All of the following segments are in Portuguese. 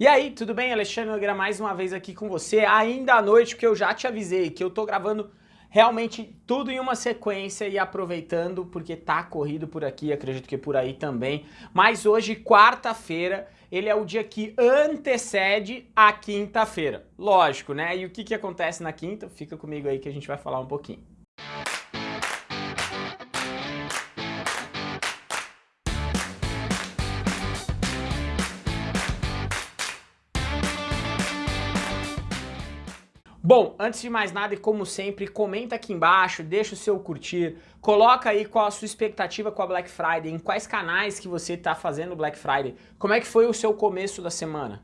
E aí, tudo bem? Alexandre Nogueira mais uma vez aqui com você, ainda à noite, porque eu já te avisei que eu tô gravando realmente tudo em uma sequência e aproveitando, porque tá corrido por aqui, acredito que por aí também. Mas hoje, quarta-feira, ele é o dia que antecede a quinta-feira. Lógico, né? E o que, que acontece na quinta? Fica comigo aí que a gente vai falar um pouquinho. Bom, antes de mais nada e como sempre, comenta aqui embaixo, deixa o seu curtir, coloca aí qual a sua expectativa com a Black Friday, em quais canais que você está fazendo Black Friday, como é que foi o seu começo da semana.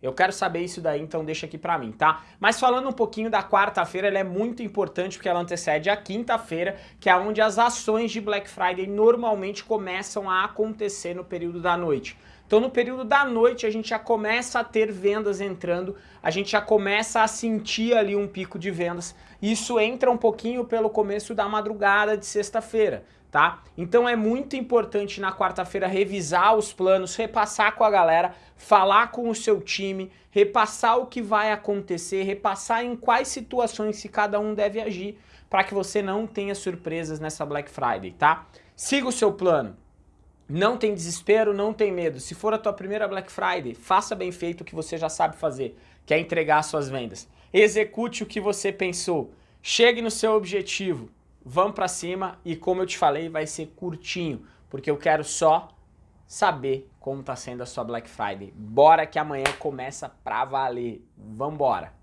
Eu quero saber isso daí, então deixa aqui pra mim, tá? Mas falando um pouquinho da quarta-feira, ela é muito importante porque ela antecede a quinta-feira, que é onde as ações de Black Friday normalmente começam a acontecer no período da noite. Então no período da noite a gente já começa a ter vendas entrando, a gente já começa a sentir ali um pico de vendas. Isso entra um pouquinho pelo começo da madrugada de sexta-feira, tá? Então é muito importante na quarta-feira revisar os planos, repassar com a galera, falar com o seu time, repassar o que vai acontecer, repassar em quais situações se cada um deve agir, para que você não tenha surpresas nessa Black Friday, tá? Siga o seu plano. Não tem desespero, não tem medo. Se for a tua primeira Black Friday, faça bem feito o que você já sabe fazer, que é entregar suas vendas. Execute o que você pensou. Chegue no seu objetivo. Vamos para cima e como eu te falei, vai ser curtinho, porque eu quero só saber como está sendo a sua Black Friday. Bora que amanhã começa pra valer. Vambora!